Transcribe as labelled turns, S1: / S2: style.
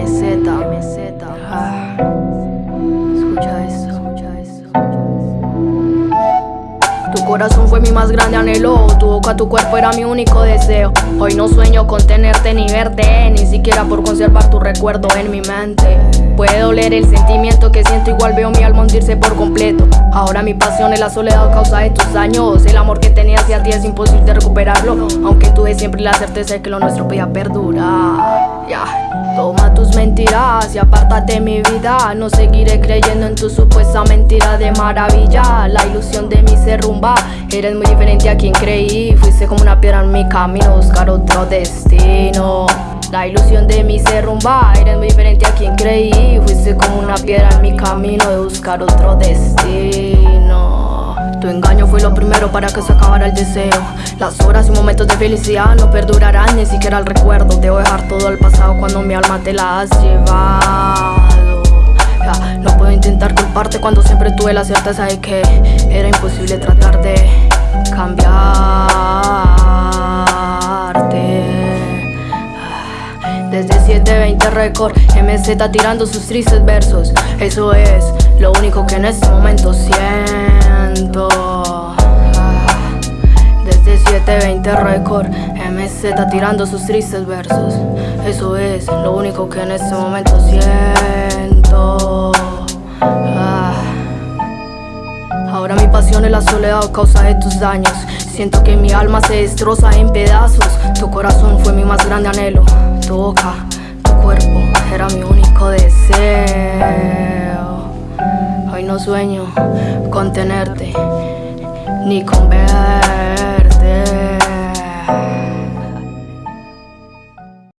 S1: MZ, MZ. Ah. Tu corazón fue mi más grande anhelo, tu boca, tu cuerpo era mi único deseo. Hoy no sueño con tenerte ni verte, ni siquiera por conservar tu recuerdo en mi mente. Puede doler el sentimiento que siento, igual veo mi alma hundirse por completo. Ahora mi pasión es la soledad causa de tus años. El amor que tenía hacia ti es imposible recuperarlo. Aunque tuve siempre la certeza de que lo nuestro podía perdurar. Toma tus mentiras y apártate de mi vida. No seguiré creyendo en tu supuesta mentira de maravilla. La ilusión de mi ser rumba. Eres muy diferente a quien creí. Fuiste como una piedra en mi camino, buscar otro destino. La ilusión de mí se rumba, eres muy diferente a quien creí Fuiste como una piedra en mi camino de buscar otro destino Tu engaño fue lo primero para que se acabara el deseo. Las horas y momentos de felicidad no perdurarán ni siquiera el recuerdo. Debo dejar todo el pasado cuando mi alma te la has llevado. No puedo intentar culparte cuando siempre tuve la certeza de que Era imposible tratar de cambiarte. Desde 720 Record, MZ tirando sus tristes versos. Eso es lo único que en este momento siento Desde 720 Record, MZ tirando sus tristes versos. Eso es lo único que en este momento siento. Ahora mi pasión es la soledad causa de tus daños. Siento que mi alma se destroza en pedazos. Tu corazón fue mi más grande anhelo. Tu boca, tu cuerpo era mi único deseo. Hoy no sueño con tenerte Ni con verte